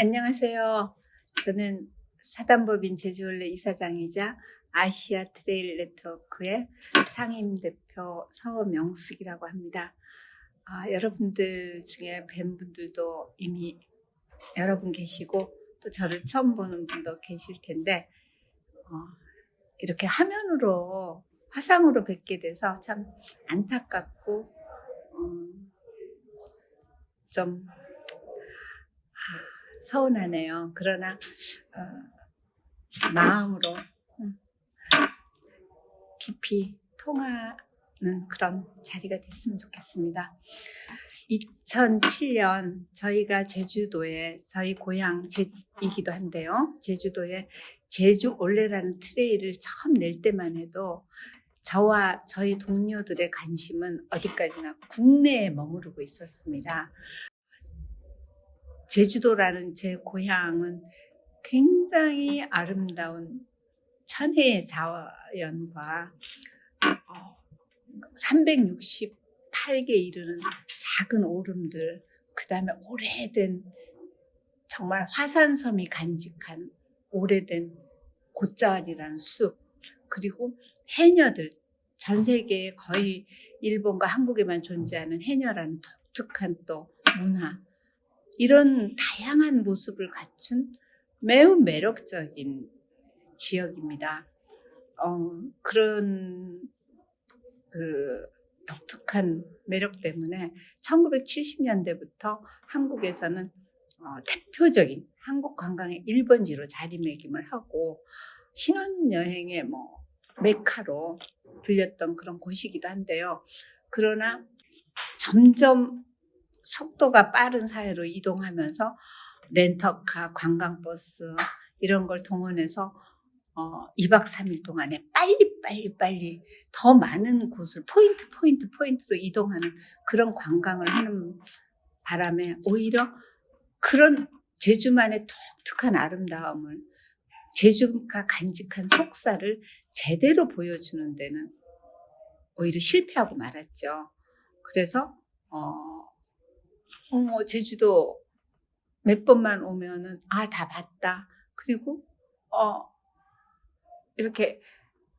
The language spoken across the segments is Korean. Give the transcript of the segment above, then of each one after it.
안녕하세요. 저는 사단법인 제주올레 이사장이자 아시아 트레일 네트워크의 상임대표 서명숙이라고 합니다. 아, 여러분들 중에 뵌 분들도 이미 여러분 계시고 또 저를 처음 보는 분도 계실 텐데 어, 이렇게 화면으로 화상으로 뵙게 돼서 참 안타깝고 음, 좀 아, 서운하네요. 그러나 어, 마음으로 음, 깊이 통하는 그런 자리가 됐으면 좋겠습니다. 2007년 저희가 제주도에 저희 고향이기도 한데요. 제주도에 제주 올레라는 트레이를 처음 낼 때만 해도 저와 저희 동료들의 관심은 어디까지나 국내에 머무르고 있었습니다. 제주도라는 제 고향은 굉장히 아름다운 천혜의 자연과 368개 이르는 작은 오름들, 그 다음에 오래된 정말 화산섬이 간직한 오래된 곶자왈이라는 숲, 그리고 해녀들, 전 세계에 거의 일본과 한국에만 존재하는 해녀라는 독특한 또 문화, 이런 다양한 모습을 갖춘 매우 매력적인 지역입니다. 어, 그런 그 독특한 매력 때문에 1970년대부터 한국에서는 어, 대표적인 한국 관광의 1번지로 자리매김을 하고 신혼여행의 뭐 메카로 불렸던 그런 곳이기도 한데요. 그러나 점점 속도가 빠른 사회로 이동하면서 렌터카, 관광버스 이런 걸 동원해서 어, 2박 3일 동안에 빨리 빨리 빨리 더 많은 곳을 포인트 포인트 포인트로 이동하는 그런 관광을 하는 바람에 오히려 그런 제주만의 독특한 아름다움을 제주가 간직한 속사를 제대로 보여주는 데는 오히려 실패하고 말았죠. 그래서 어, 어 제주도 몇 번만 오면은 아 다 봤다. 그리고 어 이렇게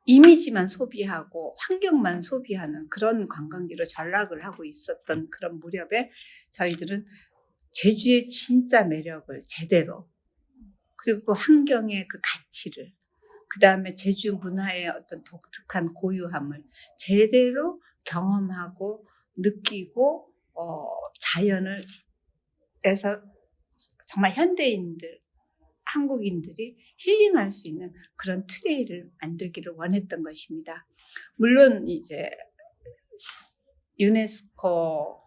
이미지만 소비하고 환경만 소비하는 그런 관광지로 전락을 하고 있었던 그런 무렵에 저희들은 제주의 진짜 매력을 제대로 그리고 그 환경의 그 가치를 그 다음에 제주 문화의 어떤 독특한 고유함을 제대로 경험하고 느끼고 어, 자연을 에서 정말 현대인들 한국인들이 힐링할 수 있는 그런 트레이를 만들기를 원했던 것입니다. 물론 이제 유네스코가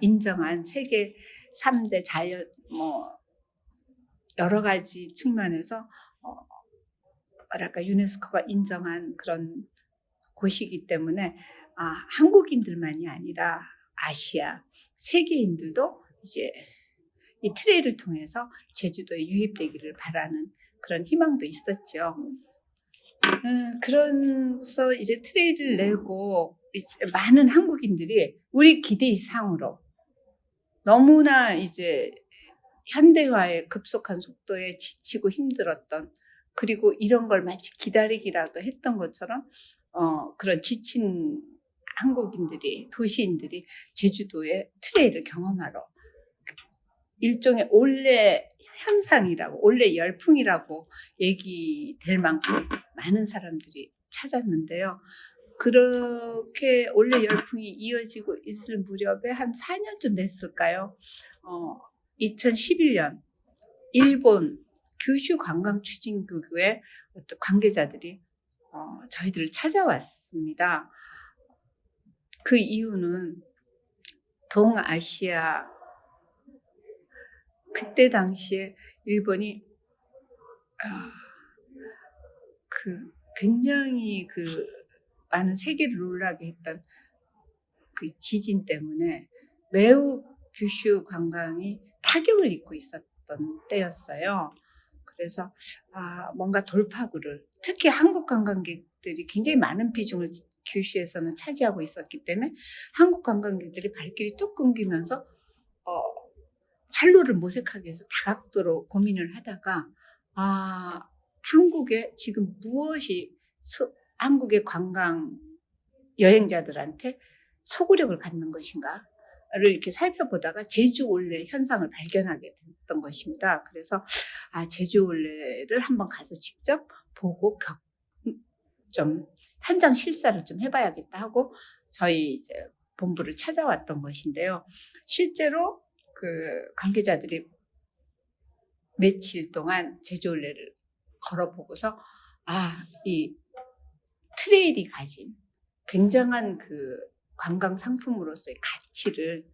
인정한 세계 3대 자연 뭐 여러 가지 측면에서 어 뭐랄까 유네스코가 인정한 그런 곳이기 때문에 아, 한국인들만이 아니라 아시아 세계인들도 이제 이 트레이를 통해서 제주도에 유입되기를 바라는 그런 희망도 있었죠. 음, 그래서 이제 트레이를 내고 많은 한국인들이 우리 기대 이상으로 너무나 이제 현대화의 급속한 속도에 지치고 힘들었던 그리고 이런 걸 마치 기다리기라도 했던 것처럼 어, 그런 지친 한국인들이 도시인들이 제주도의 트레이를 경험하러 일종의 올레 현상이라고 올레 열풍이라고 얘기될 만큼 많은 사람들이 찾았는데요. 그렇게 올레 열풍이 이어지고 있을 무렵에 한 4년쯤 됐을까요? 어, 2011년 일본 규슈 관광 추진국의 관계자들이 어, 저희들을 찾아왔습니다. 그 이유는 동아시아 그때 당시에 일본이 아, 그 굉장히 그 많은 세계를 놀라게 했던 그 지진 때문에 매우 규슈 관광이 타격을 입고 있었던 때였어요. 그래서 아, 뭔가 돌파구를 특히 한국 관광객들이 굉장히 많은 비중을 규슈에서는 차지하고 있었기 때문에 한국 관광객들이 발길이 뚝 끊기면서 어, 활로를 모색하기 위해서 다각도로 고민을 하다가 아 한국에 지금 무엇이 소- 한국의 관광 여행자들한테 소구력을 갖는 것인가 를 이렇게 살펴보다가 제주 올레 현상을 발견하게 됐던 것입니다. 그래서 아 제주 올레를 한번 가서 직접 보고 격, 좀 현장 실사를 좀 해봐야겠다 하고 저희 이제 본부를 찾아왔던 것인데요. 실제로 그 관계자들이 며칠 동안 제주올레를 걸어보고서 아, 이 트레일이 가진 굉장한 그 관광 상품으로서의 가치를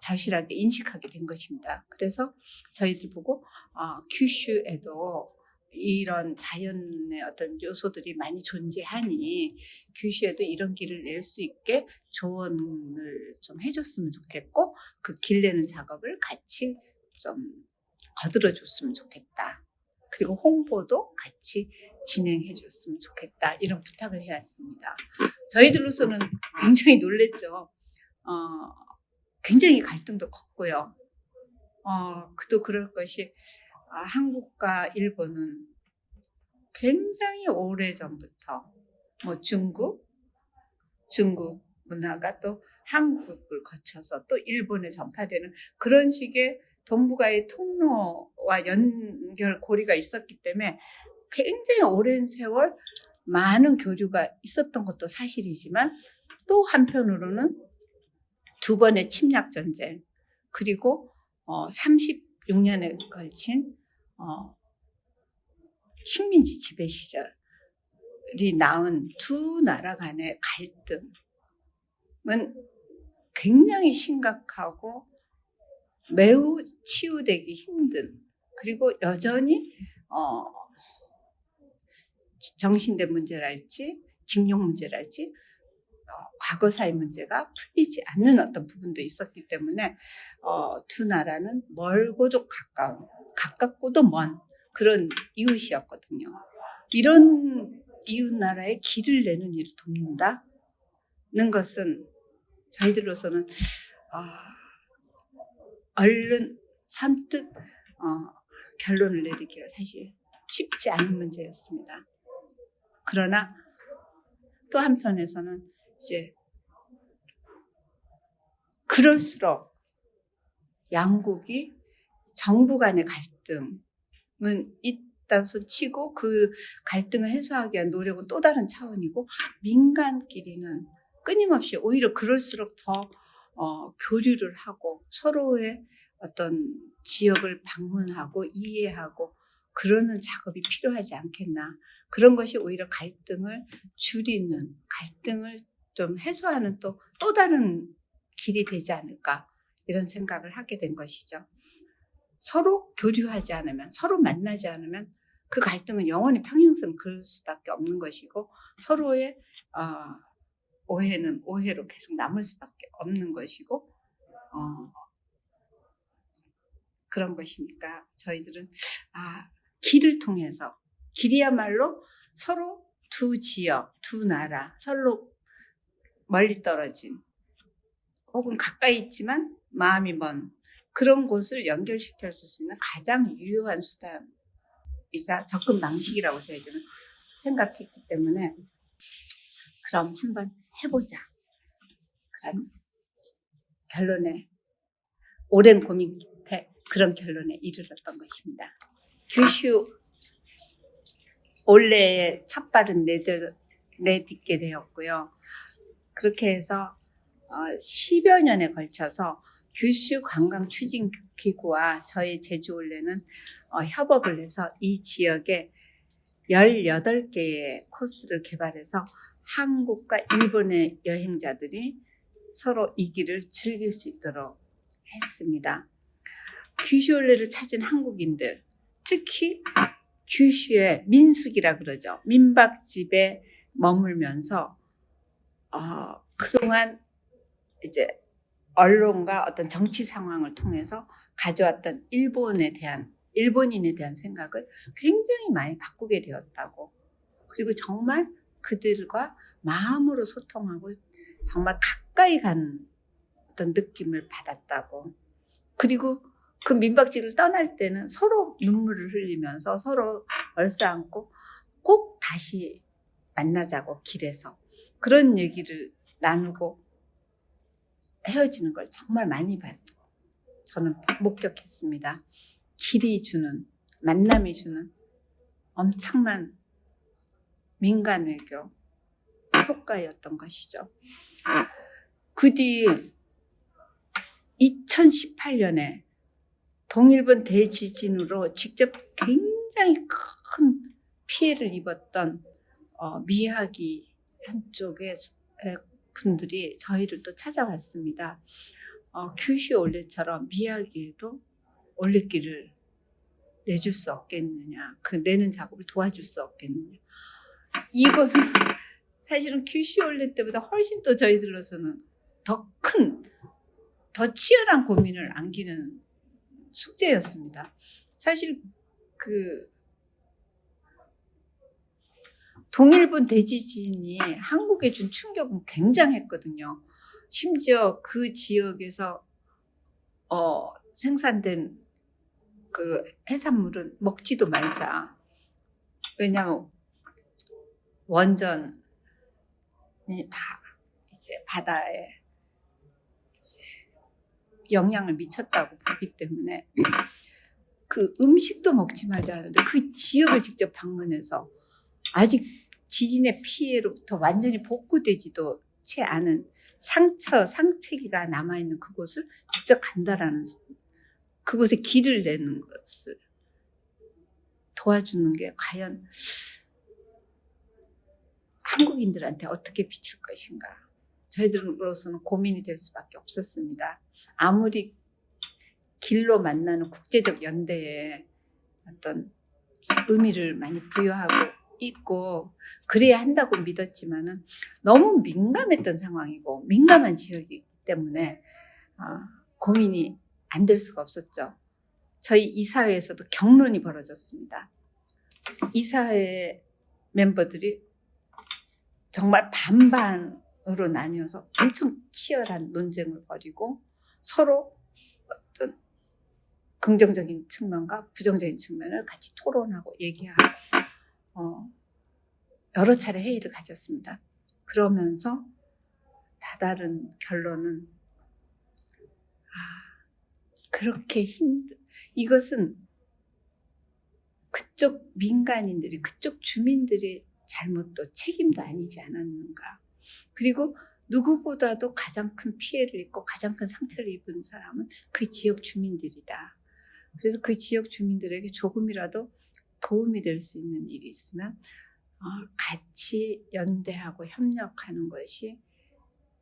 절실하게 인식하게 된 것입니다. 그래서 저희들 보고 아, 규슈에도 이런 자연의 어떤 요소들이 많이 존재하니 규슈에도 이런 길을 낼 수 있게 조언을 좀 해줬으면 좋겠고 그 길 내는 작업을 같이 좀 거들어 줬으면 좋겠다. 그리고 홍보도 같이 진행해 줬으면 좋겠다. 이런 부탁을 해왔습니다. 저희들로서는 굉장히 놀랬죠. 어, 굉장히 갈등도 컸고요. 어, 그도 그럴 것이 아, 한국과 일본은 굉장히 오래 전부터 뭐 중국, 중국 문화가 또 한국을 거쳐서 또 일본에 전파되는 그런 식의 동북아의 통로와 연결 고리가 있었기 때문에 굉장히 오랜 세월 많은 교류가 있었던 것도 사실이지만 또 한편으로는 두 번의 침략 전쟁 그리고 어, 36년에 걸친 어, 식민지 지배 시절이 낳은 두 나라 간의 갈등은 굉장히 심각하고 매우 치유되기 힘든 그리고 여전히 어, 정신된 문제랄지 징용 문제랄지 어, 과거사의 문제가 풀리지 않는 어떤 부분도 있었기 때문에 어, 두 나라는 멀고도 가까운 가깝고도 먼 그런 이웃이었거든요. 이런 이웃 나라에 길을 내는 일을 돕는다는 것은 저희들로서는 어, 얼른 선뜻 어, 결론을 내리기가 사실 쉽지 않은 문제였습니다. 그러나 또 한편에서는 이제 그럴수록 양국이 정부 간의 갈등은 있다 손 치고 그 갈등을 해소하기 위한 노력은 또 다른 차원이고 민간끼리는 끊임없이 오히려 그럴수록 더 어, 교류를 하고 서로의 어떤 지역을 방문하고 이해하고 그러는 작업이 필요하지 않겠나. 그런 것이 오히려 갈등을 줄이는, 갈등을 좀 해소하는 또, 또 다른 길이 되지 않을까. 이런 생각을 하게 된 것이죠. 서로 교류하지 않으면, 서로 만나지 않으면 그 갈등은 영원히 평행선 그럴 수밖에 없는 것이고 서로의 어, 오해는 오해로 계속 남을 수밖에 없는 것이고 어, 그런 것이니까 저희들은 아 길을 통해서 길이야말로 서로 두 지역, 두 나라, 서로 멀리 떨어진 혹은 가까이 있지만 마음이 먼 그런 곳을 연결시켜 줄 수 있는 가장 유효한 수단이자 접근 방식이라고 저희들은 생각했기 때문에 그럼 한번 해보자. 그런 결론에 오랜 고민 끝에 그런 결론에 이르렀던 것입니다. 규슈 올해의 첫 발은 내딛, 내딛게 되었고요. 그렇게 해서 10여 년에 걸쳐서 규슈 관광 추진 기구와 저희 제주 올레는 어, 협업을 해서 이 지역에 18개의 코스를 개발해서 한국과 일본의 여행자들이 서로 이 길을 즐길 수 있도록 했습니다. 규슈올레를 찾은 한국인들, 특히 규슈의 민숙이라 그러죠. 민박집에 머물면서 어, 그동안 이제 언론과 어떤 정치 상황을 통해서 가져왔던 일본에 대한 일본인에 대한 생각을 굉장히 많이 바꾸게 되었다고. 그리고 정말 그들과 마음으로 소통하고 정말 가까이 간 어떤 느낌을 받았다고. 그리고 그 민박집을 떠날 때는 서로 눈물을 흘리면서 서로 얼싸안고 꼭 다시 만나자고 길에서 그런 얘기를 나누고 헤어지는 걸 정말 많이 봤고 저는 목격했습니다. 길이 주는 만남이 주는 엄청난 민간 외교 효과였던 것이죠. 그 뒤 2018년에 동일본 대지진으로 직접 굉장히 큰 피해를 입었던 어, 미야기 한쪽의 분들이 저희를 또 찾아왔습니다. 어, 큐슈 올레처럼 미야기에도 올레길을 내줄 수 없겠느냐. 그 내는 작업을 도와줄 수 없겠느냐. 이거는 사실은 큐슈 올레 때보다 훨씬 또 저희들로서는 더 큰, 더 치열한 고민을 안기는 숙제였습니다. 사실 그 동일본 대지진이 한국에 준 충격은 굉장했거든요. 심지어 그 지역에서 어, 생산된 그 해산물은 먹지도 말자. 왜냐하면 원전이 다 이제 바다에 이제 영향을 미쳤다고 보기 때문에 그 음식도 먹지 말자 하는데 그 지역을 직접 방문해서 아직 지진의 피해로부터 완전히 복구되지도 채 않은 상처, 상체기가 남아있는 그곳을 직접 간다라는 그곳에 길을 내는 것을 도와주는 게 과연 한국인들한테 어떻게 비칠 것인가. 저희들로서는 고민이 될 수밖에 없었습니다. 아무리 길로 만나는 국제적 연대에 어떤 의미를 많이 부여하고 있고 그래야 한다고 믿었지만은 너무 민감했던 상황이고 민감한 지역이기 때문에 어, 고민이 안 될 수가 없었죠. 저희 이사회에서도 경론이 벌어졌습니다. 이사회 멤버들이 정말 반반으로 나뉘어서 엄청 치열한 논쟁을 벌이고 서로 어떤 긍정적인 측면과 부정적인 측면을 같이 토론하고 얘기하고 어, 여러 차례 회의를 가졌습니다. 그러면서 다다른 결론은 아, 그렇게 힘들 이것은 그쪽 민간인들이 그쪽 주민들이 잘못도 책임도 아니지 않았는가. 그리고 누구보다도 가장 큰 피해를 입고 가장 큰 상처를 입은 사람은 그 지역 주민들이다. 그래서 그 지역 주민들에게 조금이라도 도움이 될 수 있는 일이 있으면 어, 같이 연대하고 협력하는 것이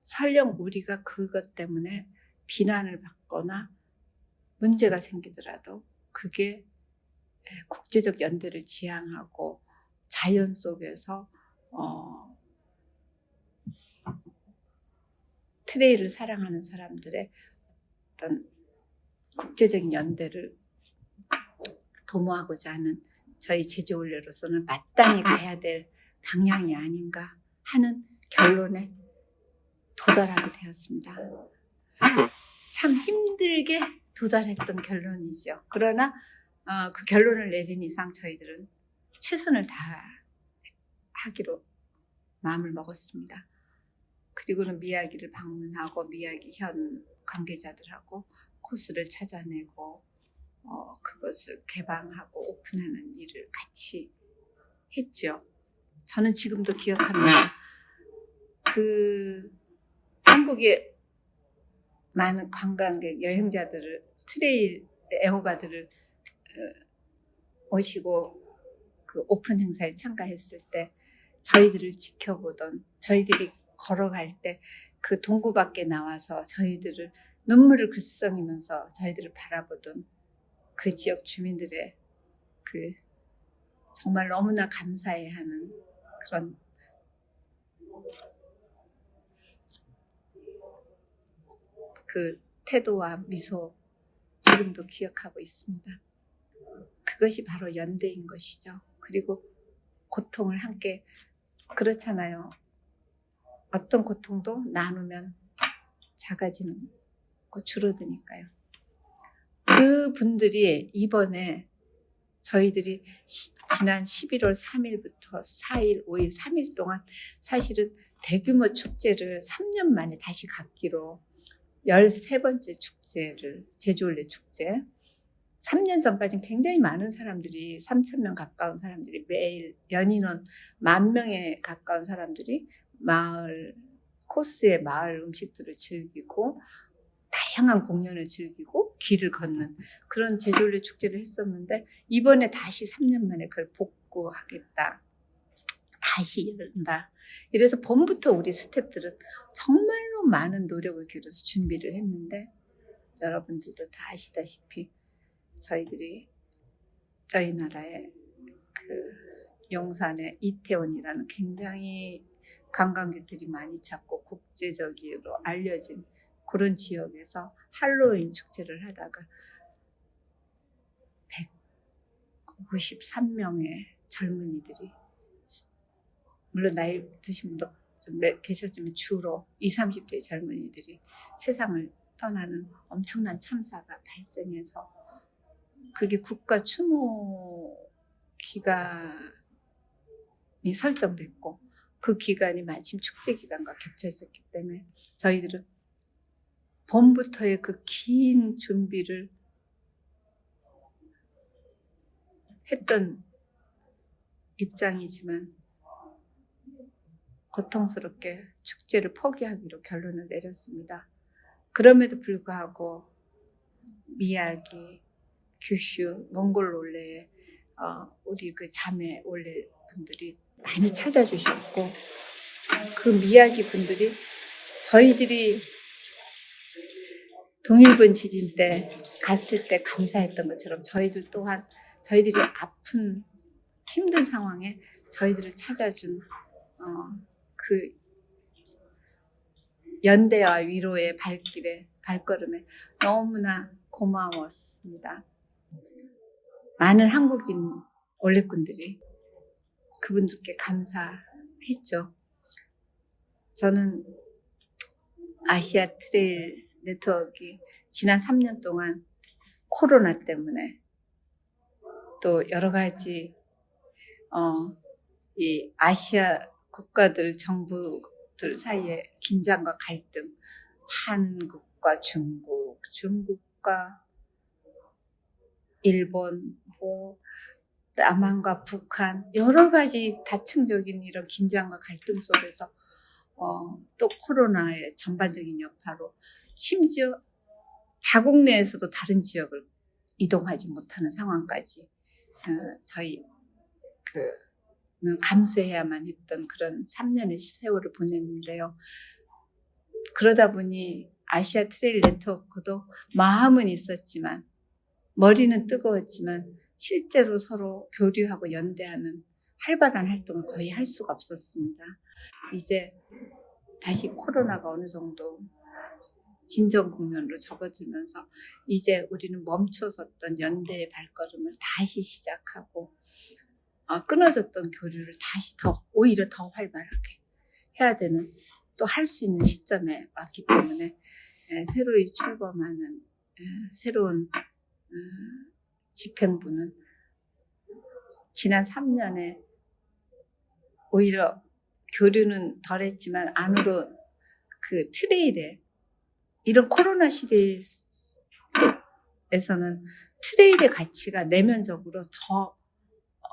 설령 우리가 그것 때문에 비난을 받거나 문제가 생기더라도 그게 국제적 연대를 지향하고 자연 속에서 어, 트레이를 사랑하는 사람들의 어떤 국제적인 연대를 도모하고자 하는 저희 제주 올레로서는 마땅히 가야 될 방향이 아닌가 하는 결론에 도달하게 되었습니다. 참 힘들게 도달했던 결론이죠. 그러나 어, 그 결론을 내린 이상 저희들은 최선을 다하기로 마음을 먹었습니다. 그리고는 미야기를 방문하고 미야기 현 관계자들하고 코스를 찾아내고 어, 그것을 개방하고 오픈하는 일을 같이 했죠. 저는 지금도 기억합니다. 그 한국의 많은 관광객 여행자들을 트레일 애호가들을 어, 오시고 그 오픈 행사에 참가했을 때 저희들을 지켜보던 저희들이 걸어갈 때 그 동구 밖에 나와서 저희들을 눈물을 글썽이면서 저희들을 바라보던 그 지역 주민들의 그 정말 너무나 감사해하는 그런 그 태도와 미소 지금도 기억하고 있습니다. 그것이 바로 연대인 것이죠. 그리고 고통을 함께 그렇잖아요. 어떤 고통도 나누면 작아지는 거 줄어드니까요. 그 분들이 이번에 저희들이 시- 지난 11월 3일부터 4일, 5일, 3일 동안 사실은 대규모 축제를 3년 만에 다시 갖기로 13번째 축제를, 제주올레 축제. 3년 전까지는 굉장히 많은 사람들이, 3,000명 가까운 사람들이 매일 연인원 만 명에 가까운 사람들이 마을, 코스의 마을 음식들을 즐기고 다양한 공연을 즐기고 길을 걷는 그런 제주올레 축제를 했었는데 이번에 다시 3년 만에 그걸 복구하겠다. 다시 열다. 이래서 봄부터 우리 스탭들은 정말로 많은 노력을 기울여서 준비를 했는데 여러분들도 다 아시다시피 저희들이 저희 나라의 그 용산의 이태원이라는 굉장히 관광객들이 많이 찾고 국제적으로 알려진 그런 지역에서 할로윈 축제를 하다가 153명의 젊은이들이 물론 나이 드신 분도 좀 몇- 계셨지만 주로 20, 30대 젊은이들이 세상을 떠나는 엄청난 참사가 발생해서 그게 국가 추모 기간이 설정됐고 그 기간이 마침 축제 기간과 겹쳐 있었기 때문에 저희들은 봄부터의 그 긴 준비를 했던 입장이지만 고통스럽게 축제를 포기하기로 결론을 내렸습니다. 그럼에도 불구하고 미야기, 규슈, 몽골 올레 어, 우리 그 자매 올레 분들이 많이 찾아주셨고 그 미야기 분들이 저희들이 동일본 지진 때 갔을 때 감사했던 것처럼 저희들 또한 저희들이 아픈 힘든 상황에 저희들을 찾아준 어, 그 연대와 위로의 발길에 발걸음에 너무나 고마웠습니다. 많은 한국인 올레꾼들이 그분들께 감사했죠. 저는 아시아 트레일 네트워크 지난 3년 동안 코로나 때문에 또 여러 가지 어, 이 아시아 국가들 정부들 사이의 긴장과 갈등, 한국과 중국, 중국과 일본, 뭐 남한과 북한 여러 가지 다층적인 이런 긴장과 갈등 속에서 어, 또 코로나의 전반적인 여파로 심지어 자국 내에서도 다른 지역을 이동하지 못하는 상황까지 어, 저희 그는 감수해야만 했던 그런 3년의 세월을 보냈는데요. 그러다 보니 아시아 트레일 네트워크도 마음은 있었지만 머리는 뜨거웠지만 실제로 서로 교류하고 연대하는 활발한 활동을 거의 할 수가 없었습니다. 이제 다시 코로나가 어느 정도 진정 국면으로 접어들면서 이제 우리는 멈춰섰던 연대의 발걸음을 다시 시작하고 어, 끊어졌던 교류를 다시 더 오히려 더 활발하게 해야 되는 또 할 수 있는 시점에 왔기 때문에 에, 새로이 출범하는 에, 새로운 어, 집행부는 지난 3년에 오히려 교류는 덜했지만 안으로 그 트레일에 이런 코로나 시대에서는 트레일의 가치가 내면적으로 더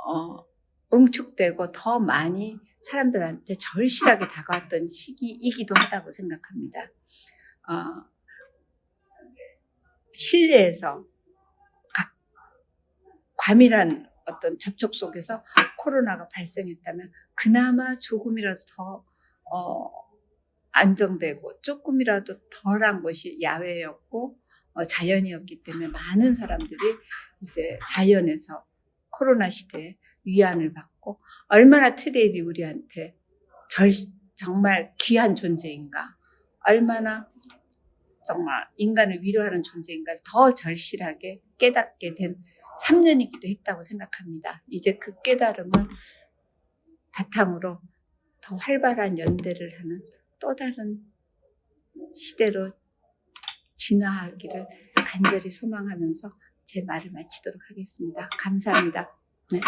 어, 응축되고 더 많이 사람들한테 절실하게 다가왔던 시기이기도 하다고 생각합니다. 어, 실내에서 각 과밀한 어떤 접촉 속에서 코로나가 발생했다면 그나마 조금이라도 더 어, 안정되고 조금이라도 덜한 것이 야외였고 어, 자연이었기 때문에 많은 사람들이 이제 자연에서 코로나 시대에 위안을 받고 얼마나 트레일이 우리한테 절, 정말 귀한 존재인가 얼마나 정말 인간을 위로하는 존재인가를 더 절실하게 깨닫게 된 3년이기도 했다고 생각합니다. 이제 그 깨달음을 바탕으로 더 활발한 연대를 하는 또 다른 시대로 진화하기를 간절히 소망하면서 제 말을 마치도록 하겠습니다. 감사합니다. 네.